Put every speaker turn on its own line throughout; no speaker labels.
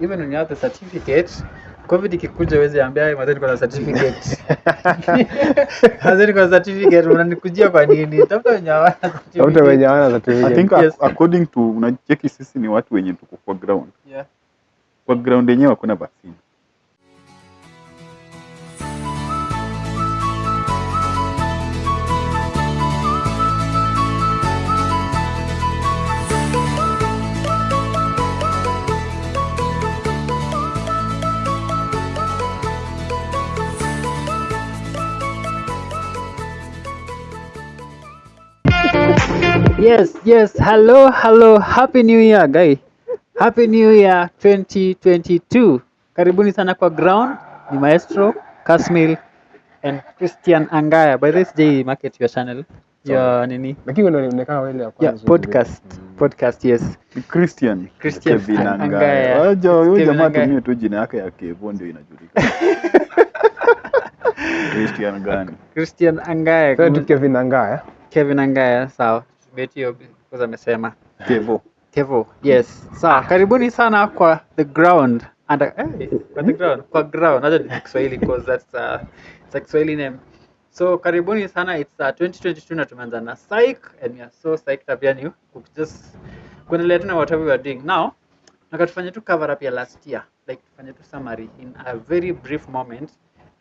even when you have the certificate covid ikikuja wezi ambia "Hey, mazee kwa certificate mazeni kwa certificate unanikujia kwa nini tafuta wenye hawana
Tafuta
certificate.
wenye hawana
I think
Yes.
according to unacheki sisi ni watu wenye tuko kwa ground.
Yeah.
Kwa ground yenyewe hakuna vaccine.
Yes, yes. Hello, hello. Happy New Year, guy. Happy New Year 2022. Karibuni sana kwa ground. Ni Maestro, Kasmil and Christian Angaya. By this day market your channel. Your nini?
Lakini ya
Yeah,
kwanza.
podcast. Podcast, yes.
Christian.
Christian
Kevin Angaya. Huyo jamaa tumie tu jina yake ya Kevo ndio inajulikana. Christian gani?
Christian Angaya.
Kevin Angaya.
Kevin Angaya, sawa. Hiyo because amesema.
Kevo.
Kevo, yes. Sawa, karibuni sana kwa the ground. And, hey, kwa the ground, kwa ground. Acha ni Kiswahili because that's uh, it's a Kiswahili name. So karibuni sana, it's uh, 2022 na tumeanza na psych and we are so psyched up yani just kuendelea tena whatever we are doing. Now, Na tu cover up ya last year. Like tufanye tu summary in a very brief moment.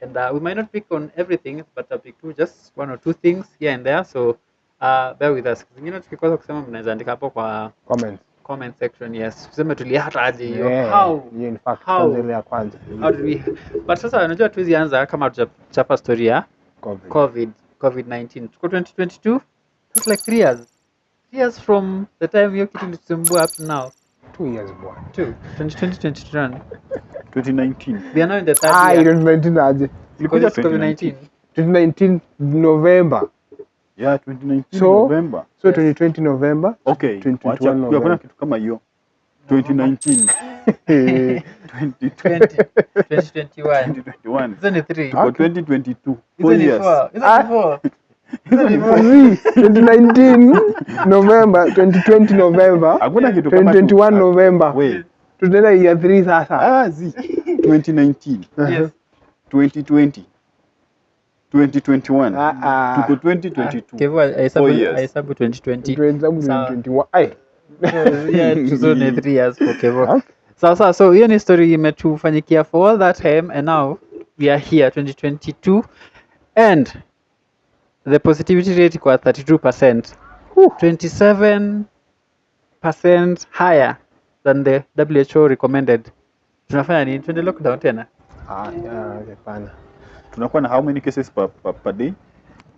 And uh, we might not pick on everything, but I'll pick two, just one or two things here and there. So uh, bear with us. Zingine tukikosa kusema mnaweza andika hapo kwa
Comment.
comment section yes tuseme tuliata aje hiyo
Yeah,
how
yeah, in fact
how
kwanza ile ya kwanza.
how did we but sasa unajua tuwezi anza kama tutachapa story ya
Covid.
covid covid 19 tuko 2022 that's like 3 years 3 years from the time hiyo kitu ilitusumbua up now
2 years bwana.
2 2020 2021
2019.
we are now in the third
Ah,
year
2019 aje.
because it's covid 19
2019 November.
Yeah, 2019
So-
November.
So
Yes.
2020 November.
Okay,
2021
wacha
November.
kuna kitu kama hiyo. 2019,
Eh,
2020,
2021
2021.
hizo ni three
Tuko 2022.
hizo
Four
ni
years.
four hizo
Ah.
ni four hizo ni four
Mazi, 2019 November, 2020 November,
Hakuna kitu kama
2021
tu-
November.
Wait.
Tunaenda year 3 sasa.
Ah, zi. 2019,
yes
2020, 2021.
Ah, ah.
Tuko 2022.
Kevo ahesabu
Four years.
ahesabu 2020
Tunahesabu
Sawa.
2021. Ai.
yeah, tuzo years for Kevo.
Okay.
Sawa sawa, so hiyo ni story imetufanyikia for all that time and now we are here 2022 and the positivity rate kwa 32 percent 27 percent higher than the WHO recommended. Tunafanya nini? Tuende lockdown tena?
Ah, yeah, hapana.
Tunakuwa na how many cases per, per, per day?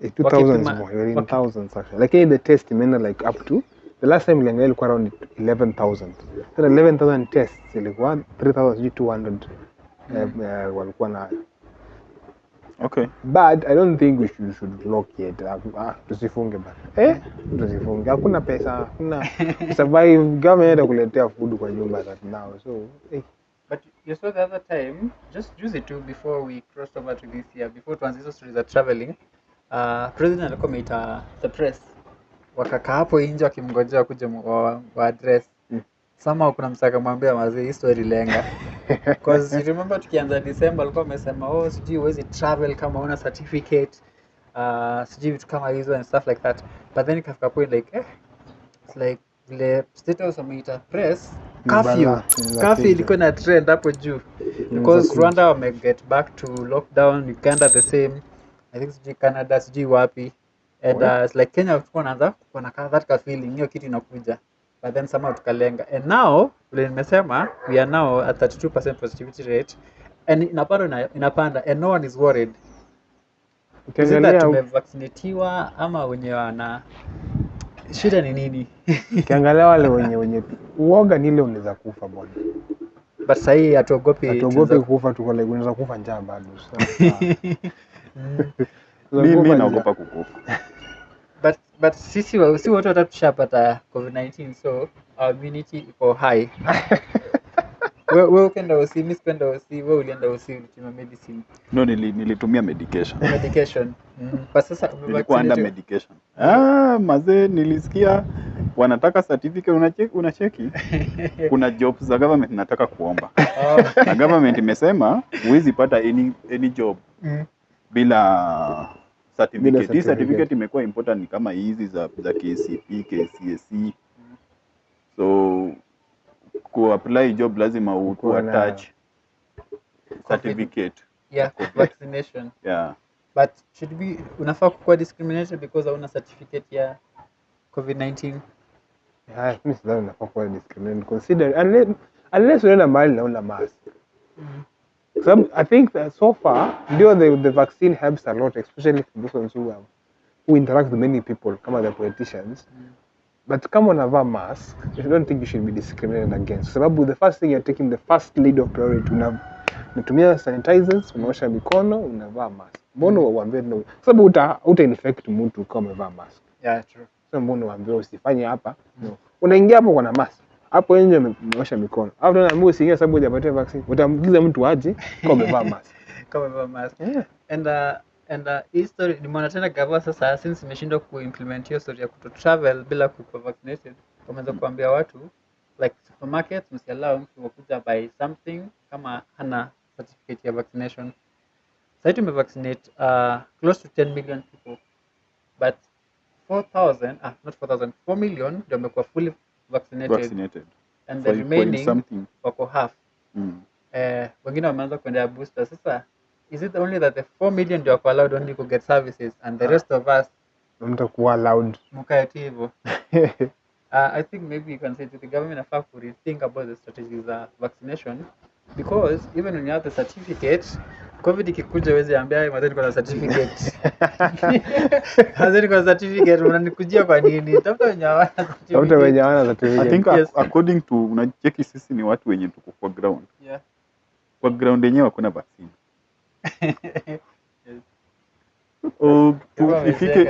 Eh, 2000s more, you're in thousands actually. Lakini the test imeenda like up to the last time iliangalia ilikuwa around 11000. Sasa 11000 tests ilikuwa 3200 eh, eh, walikuwa na
Okay.
but i don't think we should, should lock yet Ah, ah, tusifunge bana eh tusifunge hakuna pesa hakuna survive government food kwa nyumba that now so eh,
you saw the other time, just juzi too, before we crossed over to this year, before tuanze hizo stories za traveling, uh, president alikuwa ameita the press, wakakaa hapo nje wakimngojea kuja wa, wa address.
Mm.
somehow kuna msaka akamwambia mazee hii story lenga because you remember tukianza December alikuwa amesema oh sijui huwezi travel kama una certificate. Uh, sijui vitu kama hizo and stuff like that. But then ikafika point like eh, it's like vile state house wameita press
Kuja.
ilikuwa na trend hapo juu. Because Rwanda wame get back to lockdown Uganda the same. I think sijui Canada sijui wapi. And uh, it's like Kenya tulikuwa naanza kuwa na that ka feeling hiyo kitu inakuja. But then somehow tukalenga. And now vile nimesema we are now at 32% positivity rate. And inapanda inapanda. And no one is worried.
Ukiangalia
tumevaccinatiwa ama wenye wana shida ni nini?
Ukiangalia wale wenye wenye uoga ni ile unaweza kufa bwana.
But sahii hatuogopi
hatuogopi
tunaweza-
kufa tuko like unaweza kufa njaa bado Mimi
Mm.
naogopa kukufa.
but but sisi wa- si wote watatushapata covid-19 so our immunity iko high we, we ukenda usi mi sikuenda usi we ulienda usi ulitumia medicine
No, nili, nilitumia medication.
medication mm. but sasa
Nilikuwa under medication. Ah, mazee nilisikia wanataka certificate unacheki, unacheki. kuna job za government nataka kuomba
Oh.
na government imesema huwezi pata any, any job
Mm.
bila certificate. Hii
certificate.
certificate imekuwa important ni kama hizi za, za KCP, KCSE. So ku apply job lazima u ku attach certificate.
Yeah, vaccination.
Yeah.
But should be unafaa kukuwa discriminated because hauna certificate ya COVID-19?
Yeah, mimi sidhani nafaa kuwa discriminated consider unless unless unaenda mahali na una mask. Kwa sababu I think that so far ndio the, the vaccine helps a lot especially for those ones who have, who interact with many people kama the politicians. But kama unavaa mask, I don't think you should be discriminated against. Kwa sababu the first thing you're taking the first lead of priority. Una, unatumia sanitizers, unaosha mikono, unavaa mask. Mbona uambie no? Kwa sababu uta, uta infect mtu kama umevaa mask.
Yeah, true.
So mbona uwaambie usifanye hapa? No. Unaingia hapo kwa na mask. Hapo nje umeosha mikono. Hapo tena mbona usiingie sababu hujapata vaccine. Utamgiza mtu aje kama umevaa mask.
Kama umevaa mask.
Yeah.
And uh, and uh, hii story nimeona tena gava sasa since imeshindwa kuimplement hiyo story ya kuto travel bila kukuwa vaccinated wameanza kuambia watu like supermarket msiallow mtu wakuja buy something kama hana certificate ya vaccination. Sasa tumevaccinate uh, close to 10 million people. But 4000 ah not 4000 4 million ndio wamekuwa fully vaccinated.
Vaccinated.
and the remaining wako half.
Mm.
eh, wengine wameanza kuendea booster. Sasa is it only that the 4 million ndio wako allowed only to get services and the rest of us
Mtakuwa allowed
mkae tu hivyo uh, i think maybe you can say to the government afaa to rethink about the strategies of vaccination because even when you have the certificate covid ikikuja wezi ambia "Hey, mazeni kuna certificate mazeni kuna certificate mnanikujia kwa nini tafuta wenye hawana
Tafuta
certificate.
wenye hawana
I think
Yes.
according to unacheki sisi ni watu wenye tuko kwa ground.
Yeah.
Kwa ground yenyewe hakuna vaccine. Oh, ifike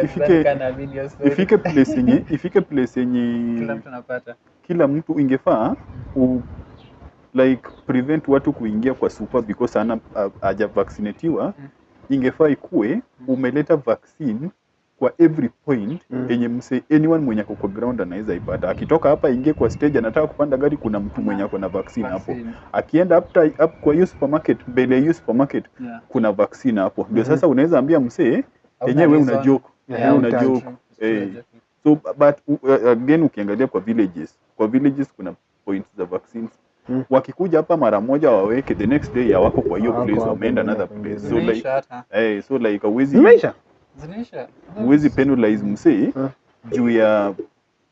ifike place yenye ifike place
kila
yenye
mtu anapata.
kila mtu ingefaa u, like prevent watu kuingia kwa super because ana haja vaccinatiwa
Mm.
ingefaa ikue umeleta vaccine kwa every point
Mm.
yenye mse anyone mwenye ako kwa ground anaweza ipata akitoka hapa ingie kwa stage anataka kupanda gari kuna mtu mwenye ako na vaccine hapo akienda up, up kwa hiyo supermarket mbele ya hiyo supermarket
Yeah.
kuna vaccine hapo ndio
Mhm.
sasa unaweza ambia msee
Hauna
yenyewe una joke
Yeah,
yeah, una joke
true,
eh. so but uh, again ukiangalia kwa villages kwa villages kuna points za vaccines
Hmm.
wakikuja hapa mara moja waweke the next day hawako kwa hiyo place wameenda another place so like
hey,
eh, so like hauwezi. Huwezi penalize msee juu ya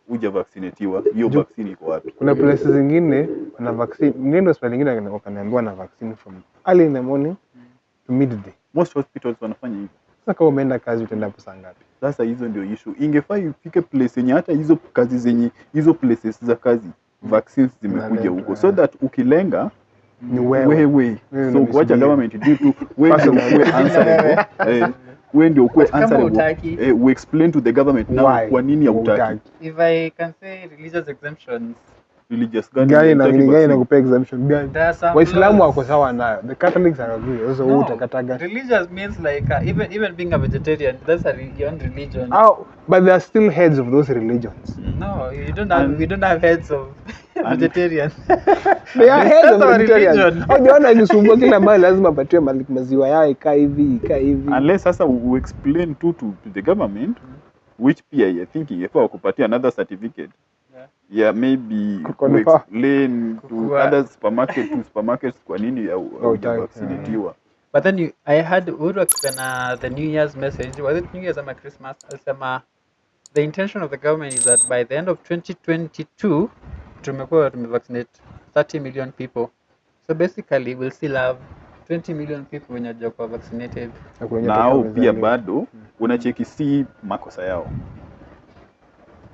uja vaccinatiwa. Hiyo vaccine iko wapi?
Kuna places zingine wana vaccine. Nenda hospitali nyingine wakaniambiwa na vaccine from early in the morning to midday.
most hospitals wanafanya hivyo.
Sasa kama umeenda kazi utaenda hapo saa ngapi?
sasa hizo ndio issue. Ingefaa ifike place yenye hata hizo kazi zenye hizo places za kazi vaccines zimekuja huko. So that ukilenga
Ni wewe.
wewe.
Wewe
so kuacha government do tu wewe ndio Wewe ndio ukuwe answerable eh, we explain to the government now
Why?
kwa nini hautaki.
If I can say religious exemptions,
religious gani
Gani na gani
gani
nakupea exemption gani? Waislamu wako sawa nayo. The Catholics are agree. Sasa wewe
No,
utakataga.
religious means like uh, even even being a vegetarian, that's a your own religion.
Oh, but there are still heads of those religions.
No, you don't have
And-
we don't have heads of vegetarian.
They are heads of
religion.
Hujaona akisumbua kila mahali lazima apatiwe mali- maziwa yao ikaa hivi ikaa hivi.
unless sasa we explain to, to the government which pia I think ingefaa kupatia another certificate
Yeah.
maybe
Kukonfirm.
to explain to
Kukua-
other supermarket to supermarkets kwa nini haujavaccinatiwa
But then you, I had Uhuru akipena the New Year's message. Was it New Year's ama Christmas? Alisema the intention of the government is that by the end of 2022 tumekuwa tumevaccinate 30 million people. So basically we'll still have 20 million people wenye hawajakuwa vaccinated.
Watakuwa
pia bado unacheki si makosa yao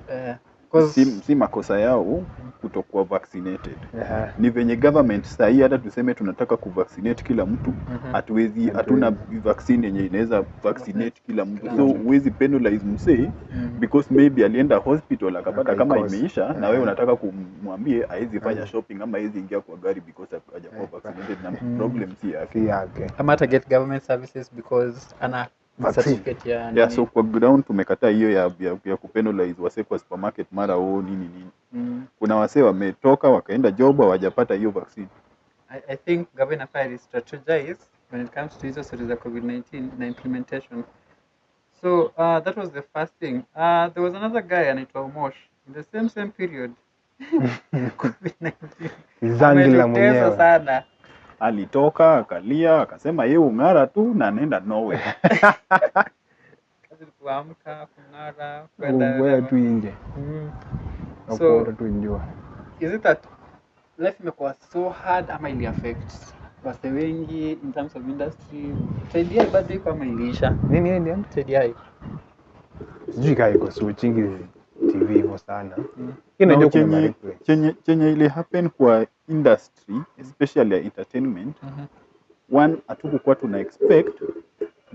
Uh, 'cause-
si, si makosa yao kutokuwa vaccinated
Yeah.
ni venye government sahii hata tuseme tunataka kuvaccinate kila mtu
Mhm.
hatuwezi hatuna vaccine yenye inaweza vaccinate kila mtu so huwezi penalize msee
Mm.
because maybe alienda hospital akapata kama imeisha yeah. na wewe unataka kumwambie aezi fanya
yeah.
shopping ama aezi ingia kwa gari because hajakuwa vaccinated na
Mm.
problem si yake
Si yake.
ama hata get government services because ana
Vaccine.
ya
yeah, so kwa ground tumekataa hiyo ya, ya, ya kupenalize wasee kwa supermarket mara oo nini nini
Mm.
kuna wasee wametoka wakaenda job hawajapata hiyo vaccine
I, I think governor inafaa strategize when it comes to hizo stories za COVID-19 na implementation. So uh, that was the first thing. Uh, there was another guy anaitwa Omosh in the same same period. COVID-19.
Zangi
la
mwenyewe.
sana.
Alitoka akalia akasema ye ung'ara tu na anaenda nowe
Kazi kuamka, kung'ara, kwenda
tu nje.
Mm. So-
tu njua
is it that life imekuwa so hard ama ili affect? Wase wengi in terms of industry TDI bado iko ama iliisha?
Nini ndio?
TDI
Sijui kaa iko switching TV hivyo sana.
Mm.
Chenye, chenye, chenye ili happen kwa industry especially ya entertainment
Mhm.
one hatukukuwa tuna expect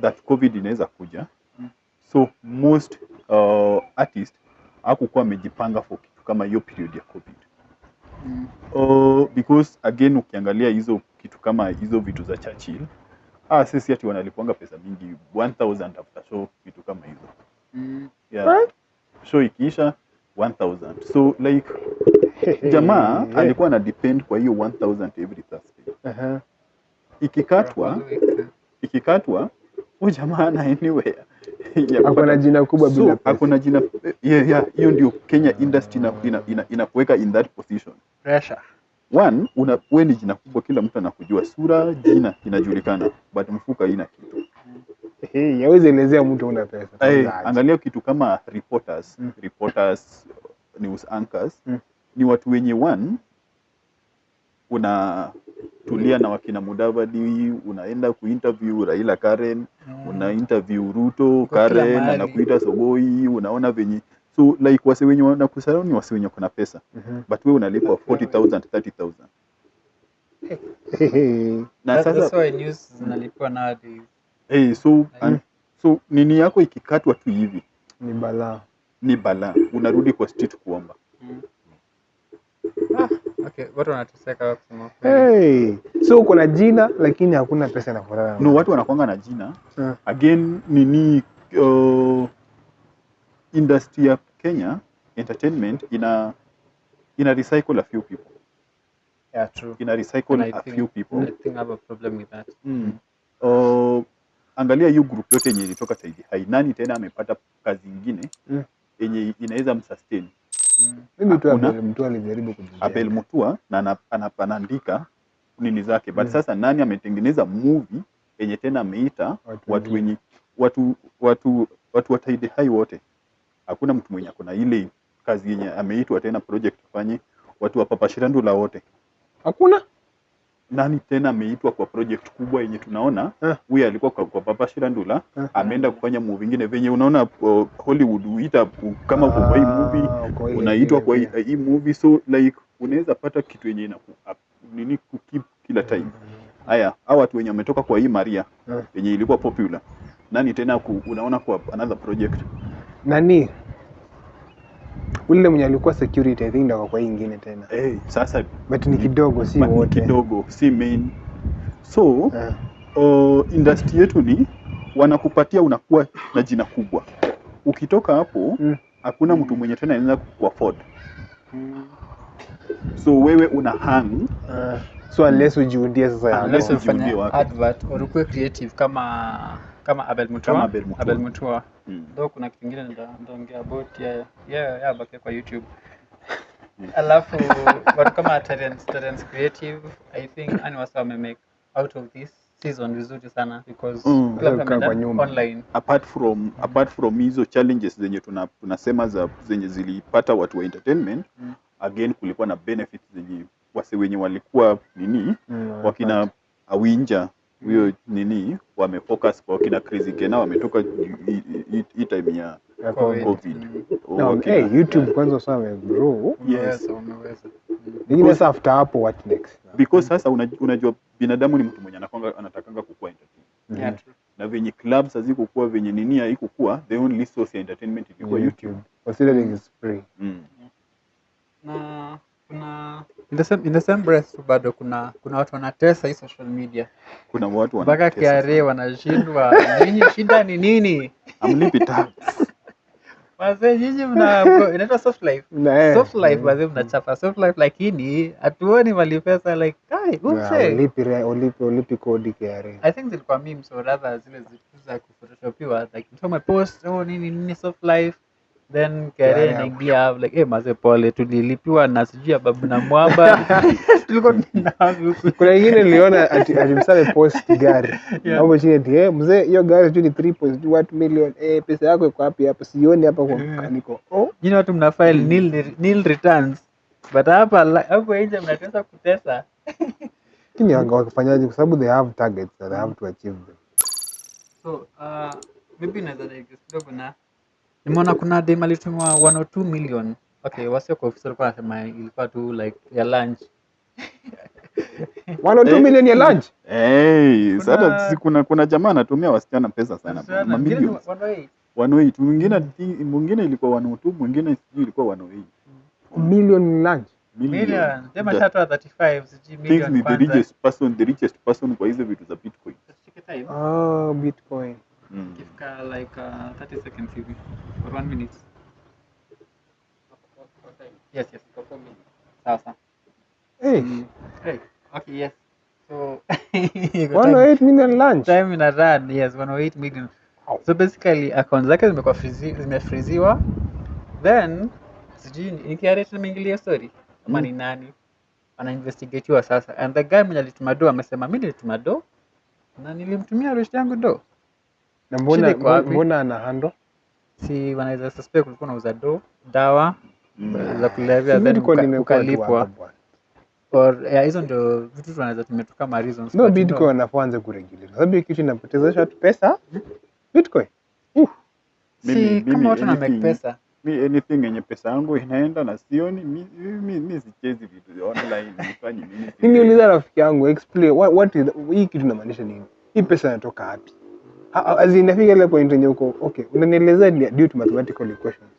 that covid inaweza kuja
Mm.
so most uh, artist hakukuwa amejipanga for kitu kama hiyo period ya covid
Mm.
uh, because again ukiangalia hizo kitu kama hizo vitu za Churchill ah, sisi ati wanalipwanga pesa mingi 1000 after show vitu kama hizo
Mm.
yeah.
What?
Show ikiisha 1000 so like jamaa yeah. alikuwa na depend kwa hiyo 1000 every Thursday
uh
-huh.
ikikatwa
ikikatwa huyu jamaa ana anywhere
hakuna na jina kubwa bila pesa.
Hakuna na jina yeah, yeah, hiyo ndio Kenya industry ina, ina, ina, inakuweka in that position
Pressure.
one una wewe ni jina kubwa kila mtu anakujua sura jina inajulikana but mfuka haina kitu
Hey, yawezi elezea mtu una pesa.
hey, angalia kitu kama reporters
Mm.
reporters news anchors
Mm.
ni watu wenye one unatulia na wakina Mudavadi unaenda kuinterview Raila Karen una interview Ruto Karen anakuita Sogoi unaona venye so like wase wenye wanakusarau ni wase wenye kuna pesa
mm -hmm.
but wewe unalipwa 40000 30000 na sasa
why news zinalipwa nowadays.
Hey, so an, so nini yako ikikatwa tu hivi
Ni balaa.
ni balaa unarudi kwa street kuomba
Mm. Ah, okay, watu wanateseka kusema.
Hey. So uko na jina lakini hakuna pesa inafuatana. furaha.
no watu wanakwanga na jina
uh.
again nini uh, industry ya Kenya entertainment ina ina recycle a few people
Yeah, true.
ina recycle a
think-
few people
I think I have a problem with that.
mm. uh, angalia hiyo group yote yenye ilitoka Saidi Hai nani tena amepata kazi ingine
Mm.
yenye inaweza msustain
Mm.
mimi tu. Abel mtu alijaribu kujijenga.
Abel Mutua na ana- ana- anaandika nini zake but
Mm.
sasa nani ametengeneza movie yenye tena ameita
Watu
watu wenye watu watu watu wa Saidi Hai wote hakuna mtu mwenye akona ile kazi yenye ameitwa tena project afanye watu wa Papa Shirandula wote
Hakuna?
Nani tena ameitwa kwa project kubwa yenye tunaona?
Eh.
huyu alikuwa kwa, kwa Papa Shirandula
Eh.
ameenda kufanya movie nyingine venye unaona uh, Hollywood huita uh, kama ah, kwa hii movie
Ah,
unaitwa kwa hii, movie. So like unaweza pata kitu yenye ina nini kukip kila time. Haya hawa watu wenye wametoka kwa hii Maria
yenye
yenye ilikuwa popular. Nani tena ku, unaona kwa another project?
Nani? Ule mwenye alikuwa security I think ndio kwa hii ingine tena.
hey, sasa
But ni kidogo si
wote. ni kidogo si main so
yeah.
uh, industry yetu ni wanakupatia unakuwa na jina kubwa ukitoka hapo
Mm.
hakuna mtu mwenye tena anaweza kuafford
Mm.
so wewe una hang
uh, So unless ujiundie sasa
Unless
ujiundie wako.
advert or creative kama kama Abel Mutua.
Kama Abel Mutua.
Abel Mutua.
mm.
Though kuna kitu kingine ndaongea about yeye yeah, yeah, bakia kwa YouTube. Alafu watu kama Terence, Terence Creative, I think ani wasa wamemake out of this season vizuri sana because
Mm.
kwa
kwa
nyuma
online.
apart from apart from hizo challenges zenye tuna, tunasema za zenye zilipata watu wa entertainment
Mm.
again kulikuwa na benefits zenye wase wenye walikuwa nini
Mm,
wakina awinja huyo nini wamefocus kwa kina crazy kena wametoka hii- time ya
Covid. Mm.
No,
Wakina-
hey, YouTube kwanza sasa wamegrow.
Yes, umeweza. Mm.
Sasa after hapo what next?
because sasa unajua binadamu ni mtu mwenye anakwanga anatakanga kukua entertainment
Yeah,
na venye clubs hazikukua venye nini haikukua the only source ya entertainment ilikuwa youtube
Considering is free.
mm.
na kuna in the same, in the same breath tu bado kuna kuna watu wanatesa hii social media.
Kuna watu
mpaka
wanatesa
KRA
sana.
wanashindwa. Nyinyi shida ni nini?
Amlipi tax.
wazee nyinyi mna inaitwa soft life.
Na, eh,
soft life
mm,
wazee mnachapa soft life lakini hatuoni mali pesa like kai
na
umse
ulipi re- ulipi ulipi kodi KRA.
I think zilikuwa memes or rather zile zitu za kuphotoshopiwa like mtu amepost oh nini nini soft life then
yeah.
inaingia like hey, mazee pole tulilipiwa na sijui ya babu na mwamba. Tulikuwa tunaona
kuna ingine niliona ati ati post gari.
Yeah.
hapo chini ati eh mzee hiyo gari tu ni 3.1 million. Eh pesa yako iko wapi hapa sioni hapa kwa
Yeah.
mkaniko oh.
Jina watu mna file nil, nil returns. But hapa hapo nje mnatesa kutesa.
Lakini wanga- wakifanyaje? Kwa sababu they have targets that they have to achieve them.
So uh, maybe naweza digress kidogo na nimeona kuna dem alitumwa 102 million. Okay wasio kwa ofisi walikuwa wanasema ilikuwa tu like ya lunch.
102
Eh.
million ya lunch?
Hey,
Kuna-
sasa si kuna kuna jamaa anatumia wasichana pesa sana
Wasichana, mwingine ni
mamilioni
108.
108 mwingine mwingine ilikuwa 102 mwingine sijui ilikuwa 108
million lunch?
Million. Dem
The-
ashatoa 35 sijui
thinks
million
ni the
kwanza.
richest person the richest person kwa hizo vitu za bitcoin.
Time.
oh bitcoin
mm.
Ikifika like uh, 30 seconds hivi or 1 minute. Yes, yes. Sawa sawa.
hey
Hey, okay, yes. So
108 million lunch
time ina run, yes, 108 million. So basically account zake zimekuwa zimefriziwa then sijui ni KRA tumeingilia story ama
Mm.
ni nani anainvestigatiwa sasa and the guy mwenye alituma do amesema mi nilituma do na nilimtumia rush yangu do
na mbona mbona ana handle?
Si wanaweza suspect kulikuwa na do dawa za kulevya then ukalipwa. or yeah, hizo ndio vitu tunaweza tumetoka kama reasons
no bitcoin wanafaa waanze kuregulate kwa sababu hiyo kitu inapotezesha watu pesa bitcoin. Uh,
si
mimi
kama watu na make pesa.
mi anything yenye pesa yangu inaenda na sioni mi, mi, mi sichezi vitu vya online nifanye nini?
Mimi uliza rafiki yangu explain what, what is hii kitu inamaanisha nini? Hii pesa inatoka wapi inafika ile point yenye uko okay unanielezea due to mathematical equations.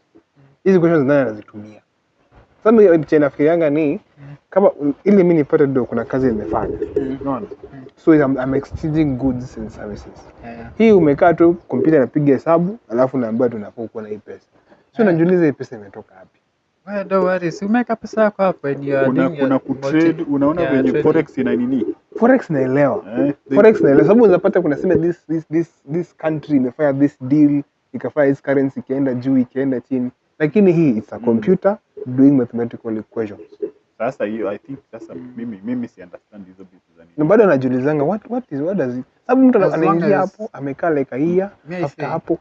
Hizi equations nani anazitumia? Sasa mimi chenye nafikirianga ni kama ili mimi nipate do kuna kazi nimefanya. Unaona? So I'm, I'm exchanging goods and services. Hii umekaa tu kompyuta inapiga hesabu alafu naambiwa tunafaa kuwa na hii pesa. So
Yeah.
najiuliza hii pesa imetoka wapi
Well, don't worry. Si umeweka pesa yako hapo when you are
kuna
doing your
kuna kutrade
multi-
unaona
yeah,
venye
trading.
forex ina nini?
Forex naelewa.
Eh,
forex naelewa. Sababu unapata kuna sema this this this this country imefanya this deal ikafanya this currency ikienda juu ikaenda chini. Lakini hii it's a
Mm.
computer doing mathematical equations.
Sasa hiyo i think sasa mimi mimi si understand hizo vitu za
na
nini
bado anajiulizanga what what is what does it sababu mtu
As long
anaingia
as-
hapo amekaa like a year
Me, I
after
say-
hapo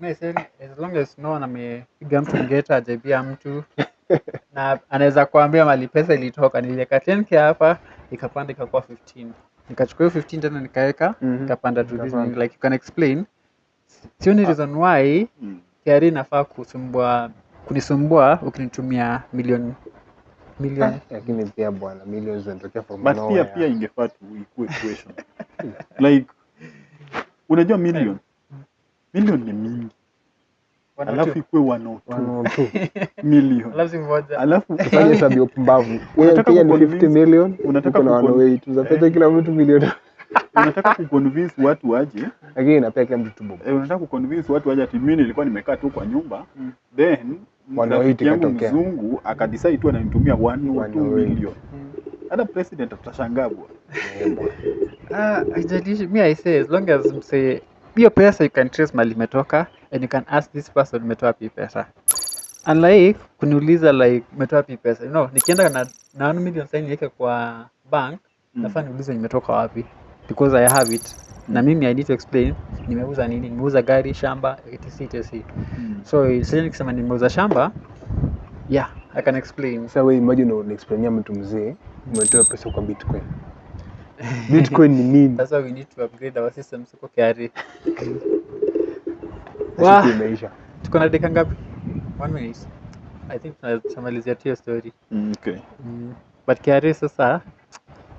Say, as long as no one amepiga mtu ngeta ajaibia mtu na anaweza kuambia mali pesa ilitoka niliweka 10k hapa ikapanda ikakuwa 15 nikachukua hiyo 15 tena nikaweka
Mhm.
ikapanda to this
Ikapanda.
like you can explain sioni reason why
mm.
KRA inafaa kusumbua kunisumbua ukinitumia milioni milioni
lakini pia bwana millions zinatokea from
but pia
nowhere.
pia ingefaa tu ikuwe equation like unajua million million ni mingi
One
alafu ikuwe 102
One or two.
million
Alafu moja
alafu
Fanya hesabu ya upumbavu. Wewe pia ni 50 million,
unataka
uko na 108, utapata kila mtu milioni.
unataka kuconvince watu waje
Lakini inapea kila mtu tu
eh, unataka kuconvince watu waje ati mimi nilikuwa nimekaa tu kwa nyumba
Mm.
then yangu
ikatokea.
mzungu akadecide tu ananitumia 1
One
2 million
Mm.
hata president atashangaa bwana
bwana.
Ah, haijalishi mimi i say as long as mse hiyo pesa you can trace mali imetoka and you can ask this person umetoa wapi pesa. Unlike kuniuliza like umetoa wapi pesa? You know nikienda na na 1 million sasa niweke kwa bank
Mm.
nafaa niulize nimetoka wapi. Because i have it. Na mimi i need to explain nimeuza nini? Nimeuza gari shamba etc etc. Mm. so sasa nikisema nimeuza shamba yeah i can explain.
Sasa wewe imagine unaexplainia mtu mzee umetoa pesa kwa Bitcoin. Bitcoin ni nini?
that's why we need to upgrade our systems huko KRA
Wa.
Wah.
imeisha.
tuko na dakika ngapi one minute i think tunamalizia tu hiyo story
Mm, okay
mm. but KRA sasa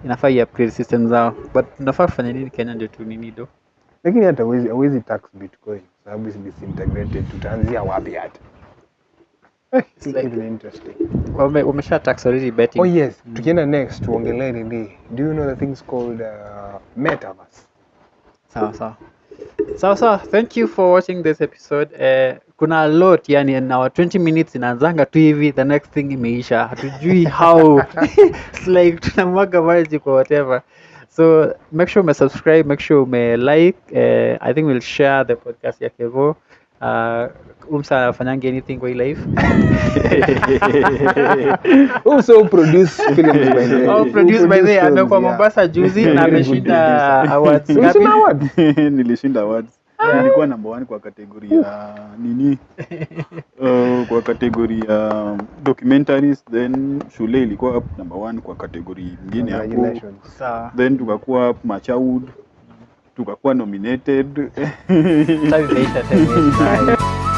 inafaa i-upgrade system zao but tunafaa kufanya nini kenya ndio tu nini do
Lakini hata hawezi tax Bitcoin sababu is disintegrated. Tutaanzia wapi hata? It's
like-
really interesting.
Ume, umesha tax already betting.
Oh yes, tukienda next tuongelee nini. Do you know the things called uh, metaverse?
Sawa sawa. Sawa sawa. Thank you for watching this episode. Eh, kuna a lot yani in our 20 minutes inaanzanga tu hivi the next thing imeisha. Hatujui how. It's like tunamwaga maji kwa whatever. So make sure ume subscribe, make sure ume like. Eh, I think we'll share the podcast ya Kevo. Uh, umsa afanyangi anything kwa hii life.
Also produce films by the
Oh, Produce by the
way,
amekuwa. Mombasa juzi na ameshinda awards ngapi?
Umeshinda
nilishinda awards nilikuwa number one kwa kategori ya nini uh, kwa kategori ya documentaries then shule ilikuwa number one kwa kategori ingine hapo
Congratulations.
Sawa.
then tukakuwa machaud tukakuwa nominated